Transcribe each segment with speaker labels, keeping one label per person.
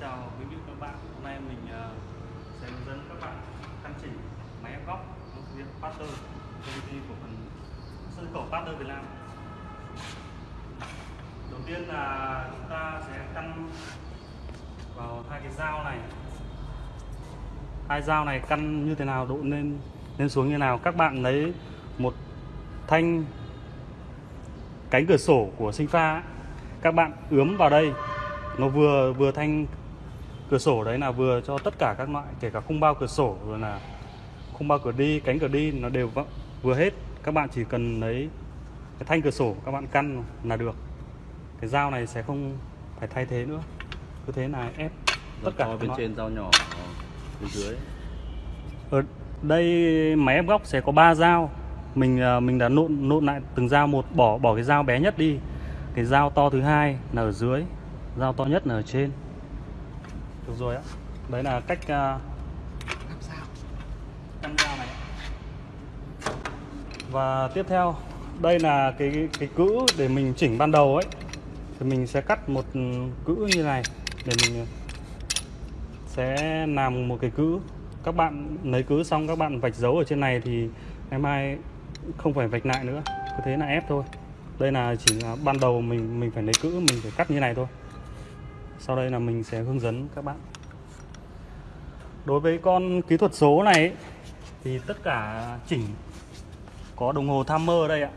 Speaker 1: chào quý vị các bạn. Hôm nay mình ờ, sẽ hướng dẫn các bạn căn chỉnh máy ép góc của ty hiệu Pater công ty của phần sân khẩu Pater Việt Nam. Đầu tiên là chúng ta sẽ căn vào hai cái dao này. Hai dao này căn như thế nào độ lên lên xuống như nào? Các bạn lấy một thanh cánh cửa sổ của sinh pha. Các bạn ướm vào đây. Nó vừa vừa thanh cửa sổ đấy là vừa cho tất cả các loại kể cả khung bao cửa sổ rồi là khung bao cửa đi cánh cửa đi nó đều vợ- vừa hết. Các bạn chỉ cần lấy cái thanh cửa sổ các bạn căn là được. Cái dao này sẽ không phải thay thế nữa. Cứ thế là ép tất cả
Speaker 2: bên
Speaker 1: loại.
Speaker 2: trên dao nhỏ bên dưới.
Speaker 1: Ở đây máy ép góc sẽ có 3 dao. Mình à, mình đã nộn nộn lại từng dao một bỏ bỏ cái dao bé nhất đi. Cái dao to thứ hai là ở dưới dao to nhất là ở trên được rồi ạ đấy là cách uh, căn dao này. Và tiếp theo đây là cái cái cữ để mình chỉnh ban đầu ấy. Thì mình sẽ cắt một cữ như này để mình sẽ làm một cái cữ. Các bạn lấy cữ xong các bạn vạch dấu ở trên này thì ngày mai không phải vạch lại nữa. Cứ thế là ép thôi. Đây là chỉ là ban đầu mình mình phải lấy cữ mình phải cắt như này thôi sau đây là mình sẽ hướng dẫn các bạn. Đối với con kỹ thuật số này ấy, thì tất cả chỉnh có đồng hồ timer đây ạ.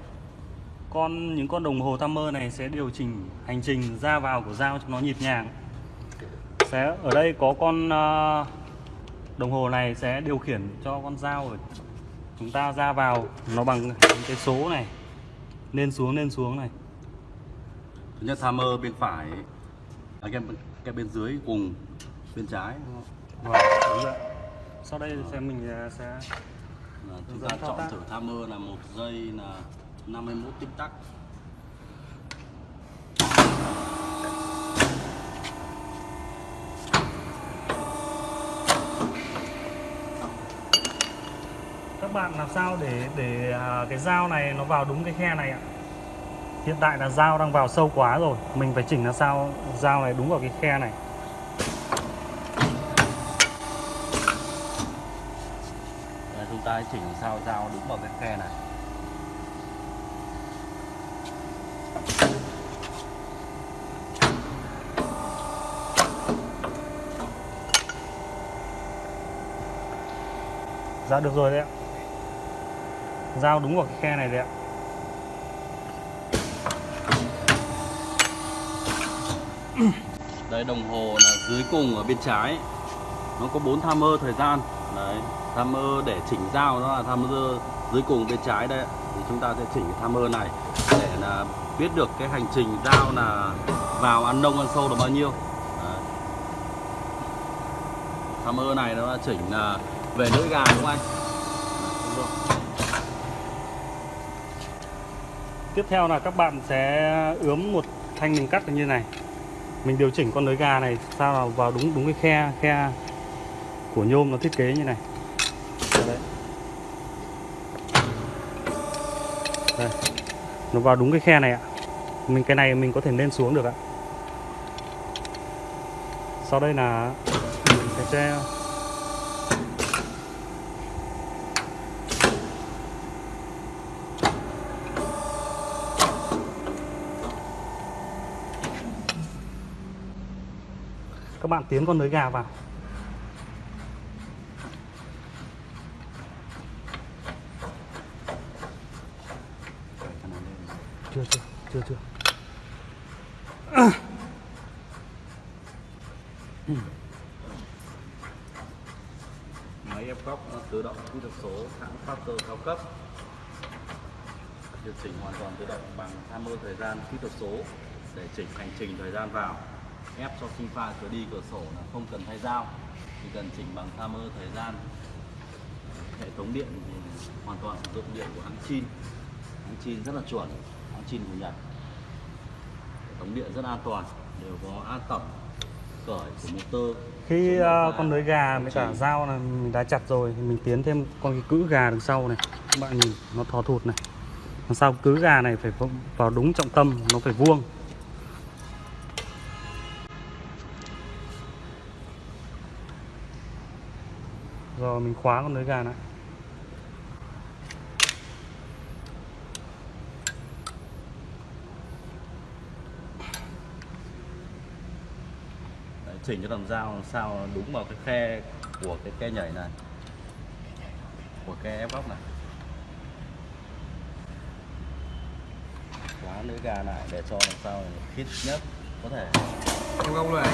Speaker 1: Con những con đồng hồ timer này sẽ điều chỉnh hành trình ra vào của dao cho nó nhịp nhàng. Sẽ ở đây có con ờ, đồng hồ này sẽ điều khiển cho con dao của chúng ta ra vào. Nó bằng những cái số này. Lên xuống lên xuống này.
Speaker 2: Nhất timer bên phải cái, cái bên dưới cùng bên trái đúng không?
Speaker 1: và đúng rồi. sau đây sẽ mình ờ, sẽ
Speaker 2: Là chúng ta chọn
Speaker 1: tác.
Speaker 2: thử timer là một giây là 51 tích tắc
Speaker 1: các bạn làm sao để để à, cái dao này nó vào đúng cái khe này ạ hiện tại là dao đang vào sâu quá rồi. Mình phải chỉnh làm sao dao này đúng vào cái khe này.
Speaker 2: Đây, chúng ta chỉnh sao dao đúng vào cái khe này.
Speaker 1: Dạ được rồi đấy ạ. Dao đúng vào cái khe này đấy ạ
Speaker 2: Đây, đồng hồ là dưới cùng ở bên trái. Nó có bốn tham mơ thời gian. Đấy tham mơ để chỉnh dao đó là tham mơ dưới cùng bên trái đây Thì chúng ta sẽ chỉnh cái timer này Để là biết được cái hành trình dao là vào ăn nông ăn sâu là bao nhiêu. Đấy. Timer này nó chỉnh là về lưỡi gà đúng không anh?
Speaker 1: Tiếp theo là các bạn sẽ ướm một thanh mình cắt như này mình điều chỉnh con lưới gà này sao là vào đúng đúng cái khe khe của nhôm nó thiết kế như này. Đấy đây. Nó vào đúng cái khe này ạ. Mình, cái này mình có thể lên xuống được ạ. Sau đây là mình sẽ các bạn tiến con lưới gà vào. Chưa chưa chưa chưa.
Speaker 2: Máy ép góc nó tự động kỹ thuật số hãng Factor cao cấp. Điều chỉnh hoàn toàn tự động bằng tham mưu thời gian kỹ thuật số để chỉnh hành trình thời gian vào ép cho sinh pha cửa đi cửa sổ là không cần thay dao chỉ cần chỉnh bằng timer thời gian. Hệ thống điện thì hoàn toàn sử dụng điện của hãng Chin. Hãng Chin rất là chuẩn hãng Chin của Nhật. Hệ thống điện rất an toàn đều có an tổng cởi của motor.
Speaker 1: Khi
Speaker 2: một
Speaker 1: con lưới gà với cả dao là mình đã chặt rồi thì mình tiến thêm con cái cữ gà đằng sau này. Các bạn nhìn nó thò thụt này. Đằng sau cữ gà này phải vào đúng trọng tâm nó phải vuông rồi mình khóa con lưới gà lại
Speaker 2: Đấy, chỉnh cho làm dao làm sao đúng vào cái khe của cái ke nhảy này. Của ke ép góc này. Khóa lưới gà lại để cho làm sao khít nhất có thể.
Speaker 3: Em góc này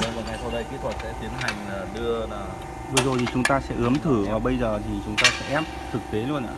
Speaker 2: và ngay sau đây kỹ thuật sẽ tiến hành à, đưa là
Speaker 1: vừa rồi thì chúng ta sẽ ướm thử và bây giờ thì chúng ta sẽ ép thực tế luôn ạ.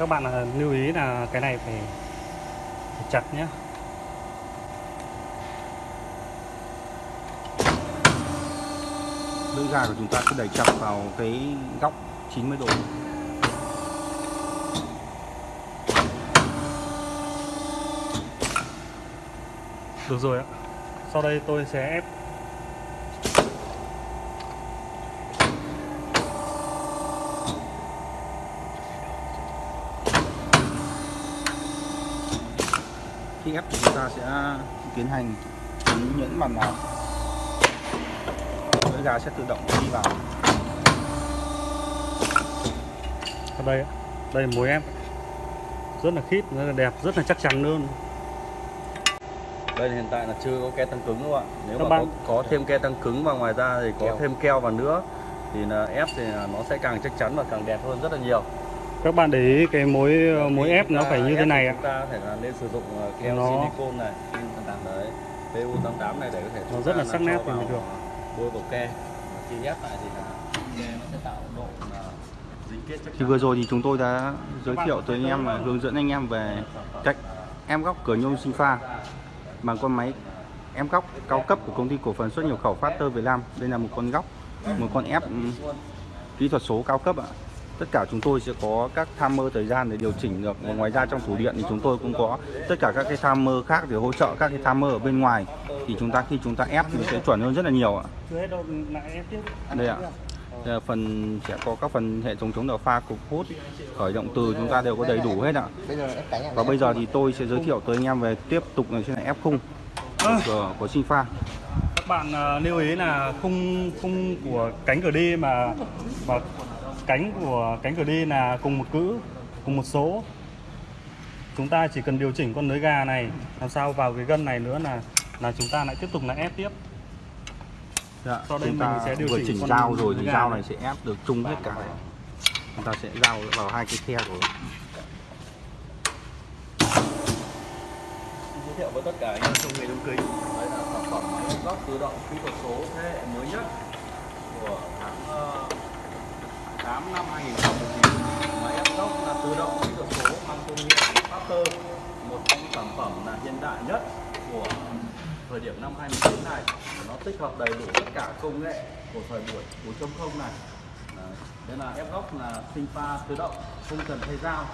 Speaker 1: Các bạn là lưu ý là cái này phải, phải chặt nhé lưỡi gà của chúng ta cứ đẩy chặt vào cái góc 90 độ. Được rồi ạ. Sau đây tôi sẽ ép ép thì chúng ta sẽ tiến hành nhẫn bàn nào lưỡi gà sẽ tự động đi vào. Ở đây đây là mối ép rất là khít rất là đẹp rất là chắc chắn luôn.
Speaker 2: Đây hiện tại là chưa có ke tăng cứng không ạ. Nếu
Speaker 1: Các
Speaker 2: mà
Speaker 1: bạn-
Speaker 2: có, có thêm ke tăng cứng và ngoài ra thì có
Speaker 3: Keo.
Speaker 2: thêm keo vào nữa thì là ép thì nó sẽ càng chắc chắn và càng đẹp hơn rất là nhiều
Speaker 1: các bạn để ý cái mối mối
Speaker 2: Khi
Speaker 1: ép nó phải như thế này ạ
Speaker 2: chúng ta phải là nên sử dụng ờ, keo
Speaker 1: Nó-
Speaker 2: silicone này đấy PU88 này để có thể
Speaker 1: Nó rất là sắc nét thì mới được.
Speaker 2: bôi vào ke khi ép lại thì là ke nó sẽ tạo độ dính kết chắc
Speaker 4: Thì vừa rồi thì chúng tôi đã giới thiệu tới anh em và hướng dẫn anh em về cách em góc cửa nhôm sinh pha bằng con máy em góc cao cấp của công ty cổ phần xuất nhập khẩu Factor Việt Nam. Đây là một con góc, một con ép ừm, kỹ thuật số cao cấp ạ. Tất cả chúng tôi sẽ có các timer thời gian để điều chỉnh được. Và ngoài ra trong thủ điện thì chúng tôi cũng có tất cả các cái timer khác để hỗ trợ các cái timer ở bên ngoài. Thì chúng ta khi chúng ta ép thì sẽ chuẩn hơn rất là nhiều ạ.
Speaker 1: chưa hết đâu lại ép tiếp
Speaker 4: Đây ạ. Đây là phần sẽ có các phần hệ thống chống đào pha cục hút khởi động từ chúng ta đều có đầy đủ hết ạ. Và bây giờ thì tôi sẽ giới thiệu tới anh em về tiếp tục là trên này ép khung của, của sinh pha.
Speaker 1: Các bạn à, lưu ý là khung khung của cánh cửa đi mà và cánh của cánh cửa đi là cùng một cữ cùng một số. Chúng ta chỉ cần điều chỉnh con lưới gà này làm sao vào cái gân này nữa là là chúng ta lại tiếp tục là ép tiếp.
Speaker 4: Dạ,
Speaker 1: Sau đây
Speaker 4: chúng
Speaker 1: mình
Speaker 4: ta
Speaker 1: sẽ điều
Speaker 4: vừa
Speaker 1: chỉnh
Speaker 4: chỉnh
Speaker 1: con
Speaker 4: dao rồi thì dao
Speaker 1: này.
Speaker 4: sẽ ép được chung hết cả. Chúng ta sẽ dao vào hai cái khe rồi
Speaker 2: giới thiệu với tất cả anh em trong nghề đóng kính. Đây là sản phẩm máy góc tự động kỹ thuật số thế hệ mới nhất của 8 năm 2019 máy ép góc là tự động kỹ thuật số mang thương hiệu Factor một trong sản phẩm là hiện đại nhất của thời điểm năm 2019 này. Nó tích hợp đầy đủ tất cả công nghệ của thời buổi 4.0 này. Đây là ép góc là sinh pha tự động không cần thay dao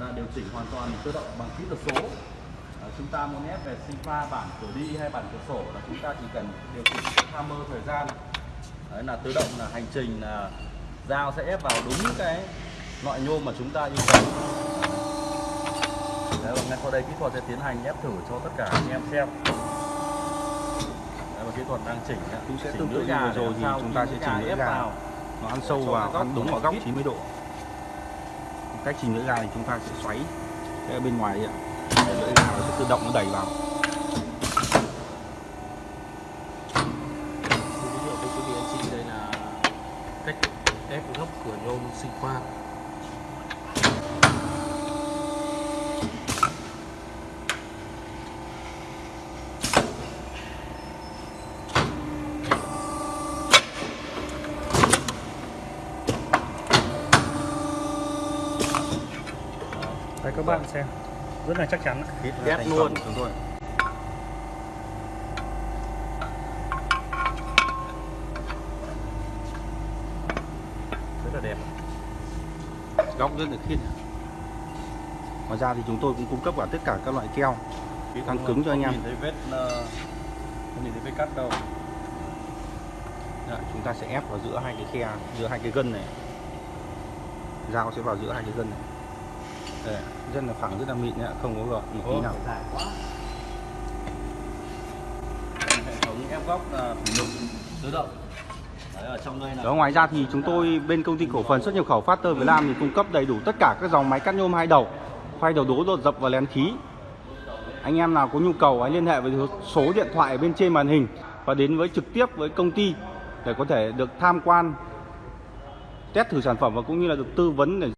Speaker 2: là điều chỉnh hoàn toàn tự động bằng kỹ thuật số. À, chúng ta muốn ép về sinh pha bản cửa đi hay bản cửa sổ là chúng ta chỉ cần điều chỉnh cái timer thời gian. Đấy là tự động là hành trình là dao sẽ ép vào đúng cái loại nhôm mà chúng ta yêu cầu đấy và ngay sau đây kỹ thuật sẽ tiến hành ép thử cho tất cả anh em xem đấy và kỹ thuật đang chỉnh.
Speaker 4: Cũng sẽ tương tự như vừa rồi thì chúng ta sẽ chỉnh lưỡi gà.
Speaker 2: vào
Speaker 4: nó ăn sâu vào
Speaker 2: cái
Speaker 4: ăn đúng vào góc
Speaker 2: khít.
Speaker 4: 90 độ cách chỉnh lưỡi gà thì chúng ta sẽ xoáy cái bên ngoài ạ lưỡi gà nó sẽ tự động nó đẩy vào
Speaker 3: giới thiệu với quý vị anh chị đây là cách ép góc cửa nhôm sinh pha
Speaker 1: đây các bạn xem. Rất là chắc chắn. Ạ.
Speaker 2: khít
Speaker 4: ép luôn chúng góc rất là khít ngoài ra thì chúng tôi cũng cung cấp cả tất cả các loại keo Tăng cứng cho anh em.
Speaker 2: Nhìn thấy vết ờ, không nhìn thấy vết cắt đâu.
Speaker 4: Đấy, chúng ta sẽ ép vào giữa hai cái khe giữa hai cái gân này dao sẽ vào giữa hai cái gân này Đây, rất là phẳng rất là mịn nhá, không có gợn một tí nào.
Speaker 2: Hệ thống ép góc là lục tự động.
Speaker 4: Đó, ngoài ra thì chúng tôi bên công ty cổ phần xuất nhập khẩu Factor Việt Nam thì cung cấp đầy đủ tất cả các dòng máy cắt nhôm hai đầu, khoay đầu đố, đột dập và lén khí. Anh em nào có nhu cầu hãy liên hệ với số điện thoại ở bên trên màn hình và đến với trực tiếp với công ty để có thể được tham quan test thử sản phẩm và cũng như là được tư vấn để